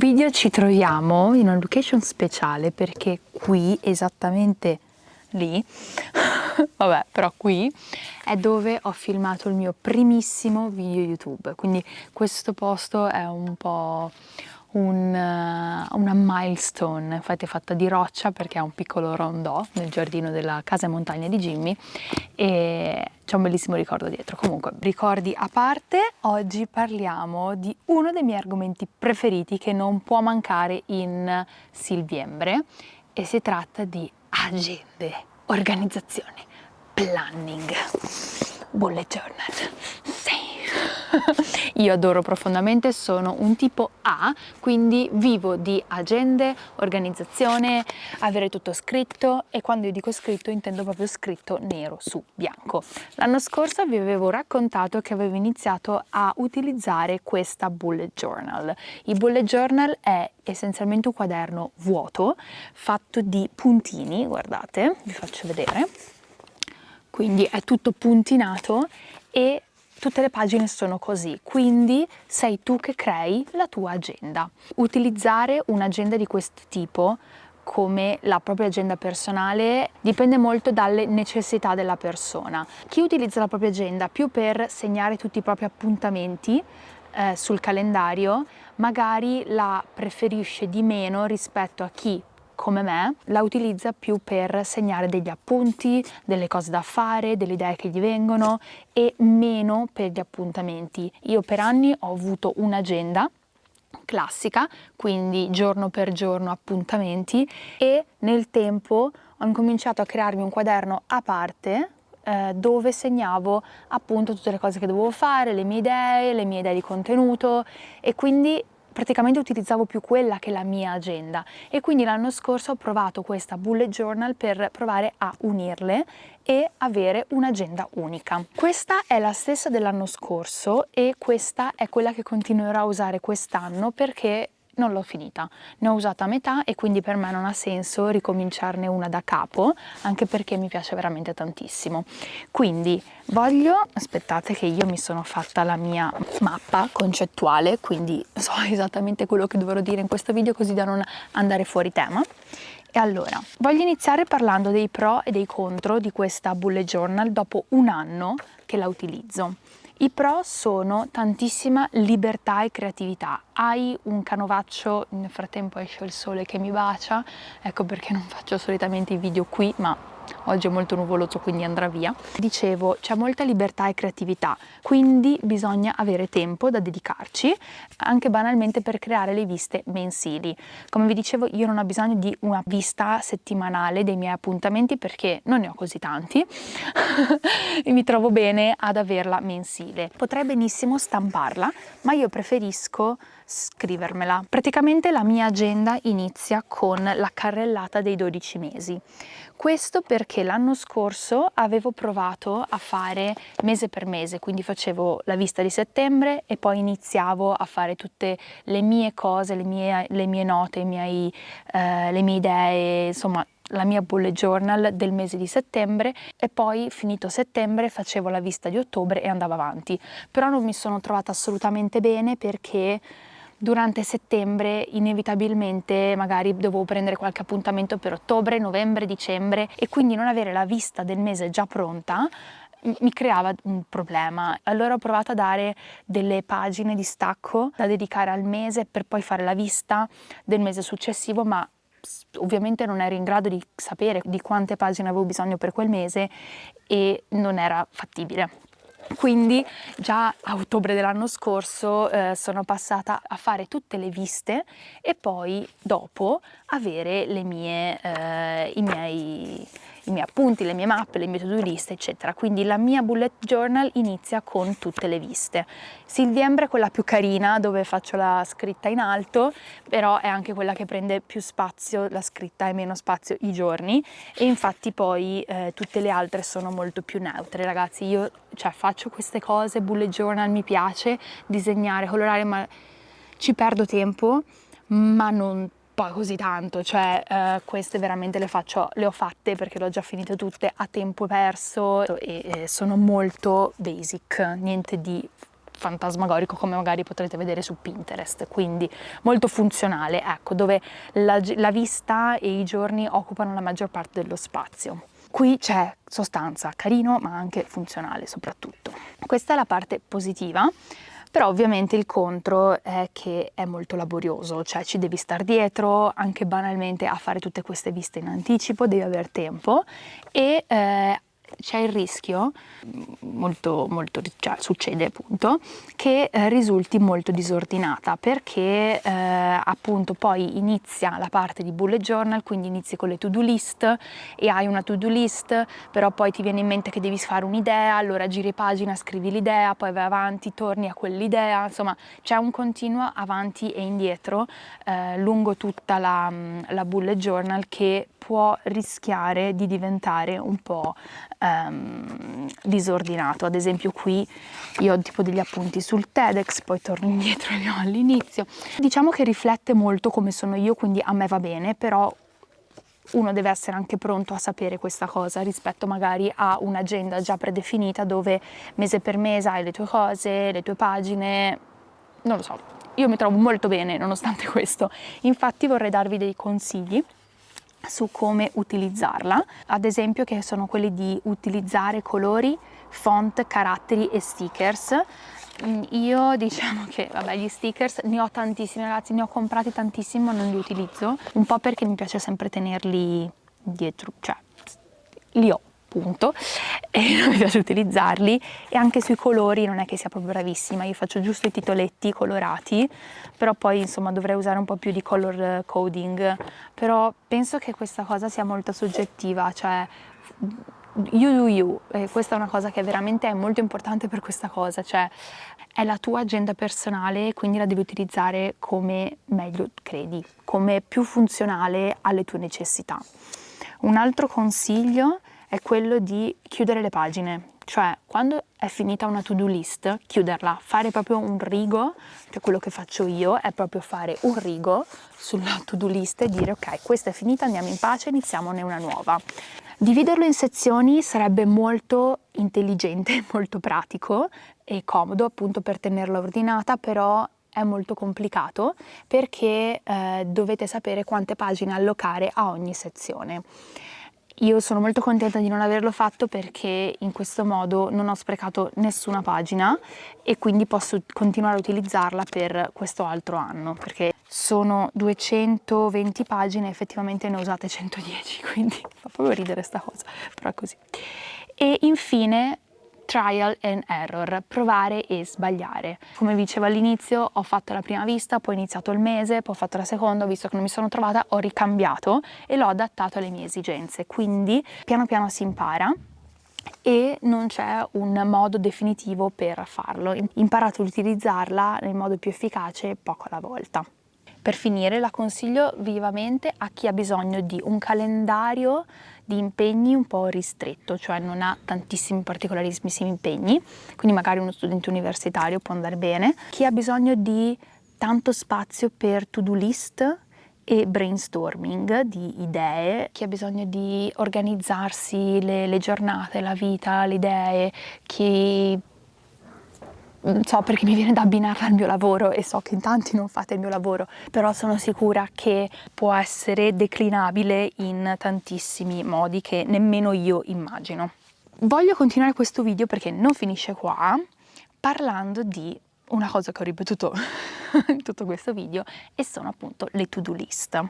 video ci troviamo in una location speciale perché qui, esattamente lì, vabbè però qui, è dove ho filmato il mio primissimo video YouTube, quindi questo posto è un po' un, uh, una milestone, infatti è fatta di roccia perché ha un piccolo rondò nel giardino della casa e montagna di Jimmy e c'è un bellissimo ricordo dietro. Comunque, ricordi a parte, oggi parliamo di uno dei miei argomenti preferiti che non può mancare in Silviembre e si tratta di agende, organizzazione, planning, bullet journal. Io adoro profondamente, sono un tipo A, quindi vivo di agende, organizzazione, avere tutto scritto e quando io dico scritto intendo proprio scritto nero su bianco. L'anno scorso vi avevo raccontato che avevo iniziato a utilizzare questa bullet journal. Il bullet journal è essenzialmente un quaderno vuoto fatto di puntini, guardate, vi faccio vedere. Quindi è tutto puntinato e tutte le pagine sono così, quindi sei tu che crei la tua agenda. Utilizzare un'agenda di questo tipo come la propria agenda personale dipende molto dalle necessità della persona. Chi utilizza la propria agenda più per segnare tutti i propri appuntamenti eh, sul calendario magari la preferisce di meno rispetto a chi come me, la utilizza più per segnare degli appunti, delle cose da fare, delle idee che gli vengono e meno per gli appuntamenti. Io per anni ho avuto un'agenda classica, quindi giorno per giorno appuntamenti e nel tempo ho incominciato a crearmi un quaderno a parte eh, dove segnavo appunto tutte le cose che dovevo fare, le mie idee, le mie idee di contenuto e quindi praticamente utilizzavo più quella che la mia agenda e quindi l'anno scorso ho provato questa bullet journal per provare a unirle e avere un'agenda unica. Questa è la stessa dell'anno scorso e questa è quella che continuerò a usare quest'anno perché non l'ho finita, ne ho usata a metà e quindi per me non ha senso ricominciarne una da capo, anche perché mi piace veramente tantissimo. Quindi voglio, aspettate che io mi sono fatta la mia mappa concettuale, quindi so esattamente quello che dovrò dire in questo video così da non andare fuori tema. E allora, voglio iniziare parlando dei pro e dei contro di questa bullet journal dopo un anno che la utilizzo. I pro sono tantissima libertà e creatività. Hai un canovaccio, nel frattempo esce il sole che mi bacia, ecco perché non faccio solitamente i video qui, ma oggi è molto nuvoloso quindi andrà via. Dicevo, c'è molta libertà e creatività, quindi bisogna avere tempo da dedicarci, anche banalmente per creare le viste mensili. Come vi dicevo, io non ho bisogno di una vista settimanale dei miei appuntamenti perché non ne ho così tanti e mi trovo bene ad averla mensile. Potrei benissimo stamparla, ma io preferisco scrivermela. Praticamente la mia agenda inizia con la carrellata dei 12 mesi. Questo perché l'anno scorso avevo provato a fare mese per mese, quindi facevo la vista di settembre e poi iniziavo a fare tutte le mie cose, le mie, le mie note, miei, eh, le mie idee, insomma la mia bullet journal del mese di settembre e poi finito settembre facevo la vista di ottobre e andavo avanti. Però non mi sono trovata assolutamente bene perché durante settembre inevitabilmente magari dovevo prendere qualche appuntamento per ottobre, novembre, dicembre e quindi non avere la vista del mese già pronta mi creava un problema. Allora ho provato a dare delle pagine di stacco da dedicare al mese per poi fare la vista del mese successivo, ma ovviamente non ero in grado di sapere di quante pagine avevo bisogno per quel mese e non era fattibile. Quindi già a ottobre dell'anno scorso eh, sono passata a fare tutte le viste e poi dopo avere mie, eh, i miei i miei appunti, le mie mappe, le mie to-do list, eccetera. Quindi la mia bullet journal inizia con tutte le viste. Silviembre è quella più carina, dove faccio la scritta in alto, però è anche quella che prende più spazio, la scritta e meno spazio i giorni, e infatti poi eh, tutte le altre sono molto più neutre. Ragazzi, io cioè, faccio queste cose, bullet journal, mi piace disegnare, colorare, ma ci perdo tempo, ma non poi così tanto, cioè eh, queste veramente le faccio, le ho fatte perché le ho già finite tutte a tempo perso e, e sono molto basic, niente di fantasmagorico come magari potrete vedere su Pinterest, quindi molto funzionale, ecco, dove la, la vista e i giorni occupano la maggior parte dello spazio. Qui c'è sostanza, carino ma anche funzionale soprattutto. Questa è la parte positiva, però ovviamente il contro è che è molto laborioso, cioè ci devi stare dietro anche banalmente a fare tutte queste viste in anticipo, devi avere tempo e eh, c'è il rischio, molto, molto cioè, succede appunto, che eh, risulti molto disordinata perché eh, appunto poi inizia la parte di bullet journal, quindi inizi con le to-do list e hai una to-do list, però poi ti viene in mente che devi fare un'idea, allora giri pagina, scrivi l'idea, poi vai avanti, torni a quell'idea, insomma c'è un continuo avanti e indietro eh, lungo tutta la, la bullet journal che può rischiare di diventare un po' ehm, disordinato. Ad esempio qui io ho tipo degli appunti sul TEDx, poi torno indietro li ho all'inizio. Diciamo che riflette molto come sono io, quindi a me va bene, però uno deve essere anche pronto a sapere questa cosa rispetto magari a un'agenda già predefinita dove mese per mese hai le tue cose, le tue pagine, non lo so, io mi trovo molto bene nonostante questo. Infatti vorrei darvi dei consigli su come utilizzarla, ad esempio che sono quelli di utilizzare colori, font, caratteri e stickers. Mm, io diciamo che, vabbè, gli stickers ne ho tantissimi ragazzi, ne ho comprati tantissimi ma non li utilizzo, un po' perché mi piace sempre tenerli dietro, cioè li ho punto e non mi piace utilizzarli e anche sui colori non è che sia proprio bravissima, io faccio giusto i titoletti colorati però poi insomma dovrei usare un po' più di color coding. Però penso che questa cosa sia molto soggettiva cioè you do you e questa è una cosa che veramente è molto importante per questa cosa cioè è la tua agenda personale quindi la devi utilizzare come meglio credi come più funzionale alle tue necessità. Un altro consiglio è quello di chiudere le pagine, cioè quando è finita una to-do list, chiuderla, fare proprio un rigo, cioè quello che faccio io è proprio fare un rigo sulla to-do list e dire ok, questa è finita, andiamo in pace, iniziamone una nuova. Dividerlo in sezioni sarebbe molto intelligente, molto pratico e comodo appunto per tenerla ordinata, però è molto complicato perché eh, dovete sapere quante pagine allocare a ogni sezione. Io sono molto contenta di non averlo fatto perché in questo modo non ho sprecato nessuna pagina e quindi posso continuare a utilizzarla per questo altro anno perché sono 220 pagine effettivamente ne ho usate 110 quindi fa proprio ridere sta cosa però è così. E infine trial and error, provare e sbagliare. Come vi dicevo all'inizio ho fatto la prima vista, poi ho iniziato il mese, poi ho fatto la seconda, visto che non mi sono trovata, ho ricambiato e l'ho adattato alle mie esigenze, quindi piano piano si impara e non c'è un modo definitivo per farlo. Imparate ad utilizzarla nel modo più efficace poco alla volta. Per finire la consiglio vivamente a chi ha bisogno di un calendario di impegni un po' ristretto, cioè non ha tantissimi particolarissimi impegni, quindi magari uno studente universitario può andare bene. Chi ha bisogno di tanto spazio per to-do list e brainstorming di idee, chi ha bisogno di organizzarsi le, le giornate, la vita, le idee, chi so perché mi viene da abbinarla al mio lavoro e so che in tanti non fate il mio lavoro, però sono sicura che può essere declinabile in tantissimi modi che nemmeno io immagino. Voglio continuare questo video perché non finisce qua, parlando di una cosa che ho ripetuto in tutto questo video e sono appunto le to-do list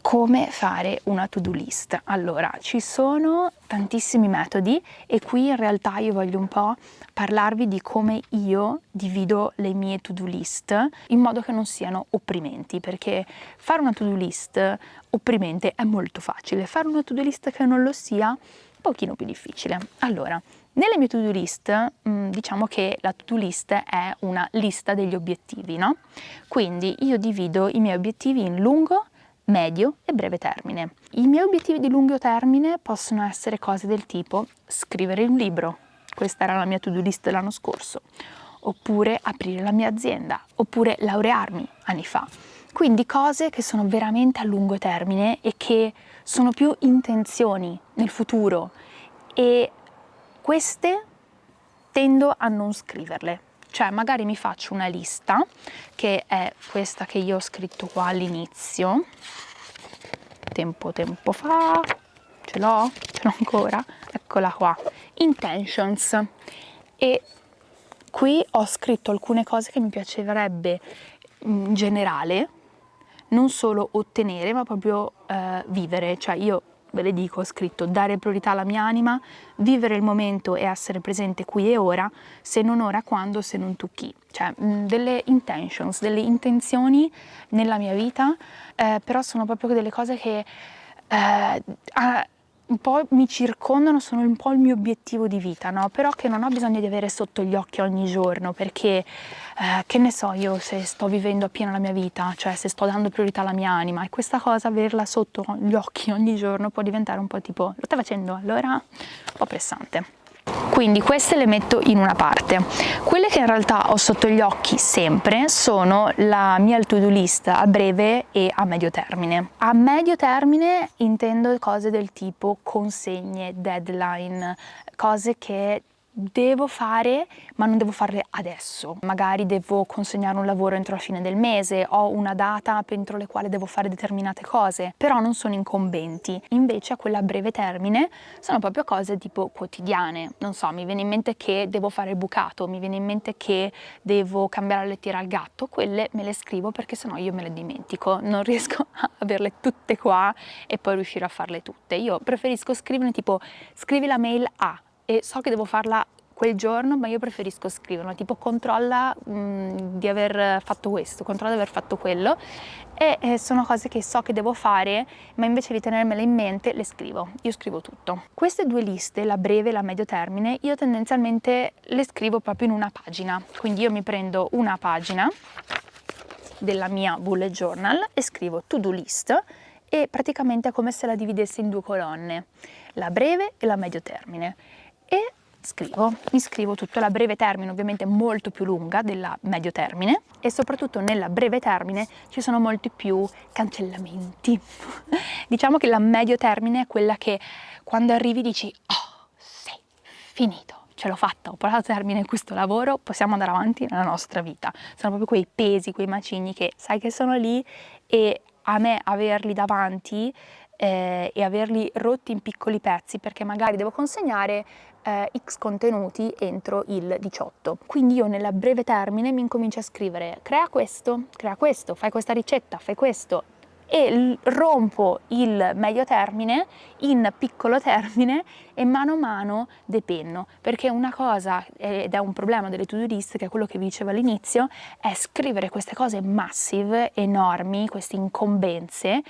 come fare una to-do list. Allora, ci sono tantissimi metodi e qui in realtà io voglio un po' parlarvi di come io divido le mie to-do list in modo che non siano opprimenti, perché fare una to-do list opprimente è molto facile, fare una to-do list che non lo sia un pochino più difficile. Allora, nelle mie to-do list, mm, diciamo che la to-do list è una lista degli obiettivi, no? Quindi io divido i miei obiettivi in lungo, medio e breve termine. I miei obiettivi di lungo termine possono essere cose del tipo scrivere un libro, questa era la mia to-do list dell'anno scorso, oppure aprire la mia azienda, oppure laurearmi anni fa. Quindi cose che sono veramente a lungo termine e che sono più intenzioni nel futuro e queste tendo a non scriverle cioè magari mi faccio una lista che è questa che io ho scritto qua all'inizio. Tempo tempo fa. Ce l'ho? ce l'ho ancora? eccola qua. Intentions. E qui ho scritto alcune cose che mi piacerebbe in generale non solo ottenere ma proprio eh, vivere. Cioè io ve le dico, ho scritto dare priorità alla mia anima, vivere il momento e essere presente qui e ora, se non ora quando, se non tu chi. Cioè delle intentions, delle intenzioni nella mia vita, eh, però sono proprio delle cose che eh, un po' mi circondano, sono un po' il mio obiettivo di vita, no? però che non ho bisogno di avere sotto gli occhi ogni giorno perché, eh, che ne so io se sto vivendo appieno la mia vita, cioè se sto dando priorità alla mia anima e questa cosa, averla sotto gli occhi ogni giorno può diventare un po' tipo, lo stai facendo? Allora, un po' pressante. Quindi queste le metto in una parte. Quelle che in realtà ho sotto gli occhi sempre sono la mia to-do list a breve e a medio termine. A medio termine intendo cose del tipo consegne, deadline, cose che devo fare ma non devo farle adesso. Magari devo consegnare un lavoro entro la fine del mese ho una data entro le quali devo fare determinate cose però non sono incombenti. Invece a quella breve termine sono proprio cose tipo quotidiane. Non so mi viene in mente che devo fare il bucato mi viene in mente che devo cambiare la lettiera al gatto quelle me le scrivo perché sennò io me le dimentico. Non riesco a averle tutte qua e poi riuscire a farle tutte. Io preferisco scrivere tipo scrivi la mail a e so che devo farla quel giorno, ma io preferisco scriverla, tipo controlla mh, di aver fatto questo, controlla di aver fatto quello e eh, sono cose che so che devo fare, ma invece di tenermele in mente le scrivo, io scrivo tutto. Queste due liste, la breve e la medio termine, io tendenzialmente le scrivo proprio in una pagina, quindi io mi prendo una pagina della mia bullet journal e scrivo to do list e praticamente è come se la dividessi in due colonne, la breve e la medio termine e scrivo, mi scrivo tutto la breve termine ovviamente molto più lunga della medio termine e soprattutto nella breve termine ci sono molti più cancellamenti diciamo che la medio termine è quella che quando arrivi dici oh sei finito ce l'ho fatta, ho portato a termine questo lavoro, possiamo andare avanti nella nostra vita. Sono proprio quei pesi, quei macigni che sai che sono lì e a me averli davanti eh, e averli rotti in piccoli pezzi perché magari devo consegnare eh, x contenuti entro il 18. Quindi io nella breve termine mi incomincio a scrivere crea questo, crea questo, fai questa ricetta, fai questo e rompo il medio termine in piccolo termine e mano a mano depenno perché una cosa ed è un problema delle to-do list che è quello che vi dicevo all'inizio è scrivere queste cose massive, enormi, queste incombenze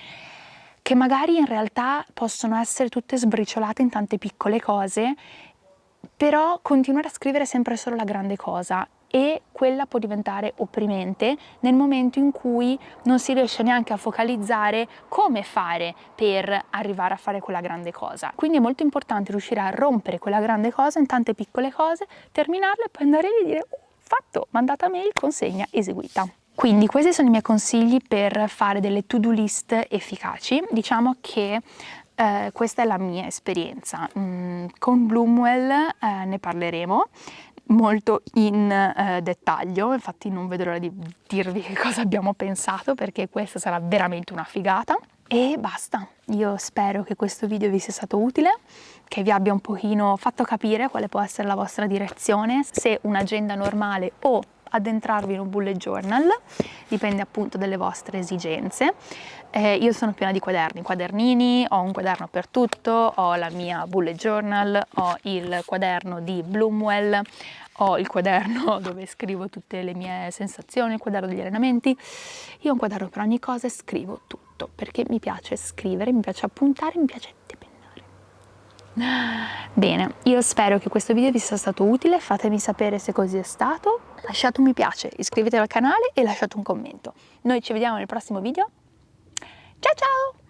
che magari in realtà possono essere tutte sbriciolate in tante piccole cose, però continuare a scrivere sempre solo la grande cosa e quella può diventare opprimente nel momento in cui non si riesce neanche a focalizzare come fare per arrivare a fare quella grande cosa. Quindi è molto importante riuscire a rompere quella grande cosa in tante piccole cose, terminarle e poi andare lì e dire oh, fatto, mandata mail, consegna, eseguita. Quindi questi sono i miei consigli per fare delle to-do list efficaci. Diciamo che eh, questa è la mia esperienza. Mm, con Bloomwell eh, ne parleremo molto in eh, dettaglio, infatti non vedo l'ora di dirvi che cosa abbiamo pensato perché questa sarà veramente una figata. E basta, io spero che questo video vi sia stato utile, che vi abbia un pochino fatto capire quale può essere la vostra direzione, se un'agenda normale o addentrarvi in un bullet journal, dipende appunto dalle vostre esigenze. Eh, io sono piena di quaderni, quadernini, ho un quaderno per tutto, ho la mia bullet journal, ho il quaderno di Bloomwell, ho il quaderno dove scrivo tutte le mie sensazioni, il quaderno degli allenamenti. Io ho un quaderno per ogni cosa e scrivo tutto, perché mi piace scrivere, mi piace appuntare, mi piace Bene, io spero che questo video vi sia stato utile, fatemi sapere se così è stato, lasciate un mi piace, iscrivetevi al canale e lasciate un commento. Noi ci vediamo nel prossimo video, ciao ciao!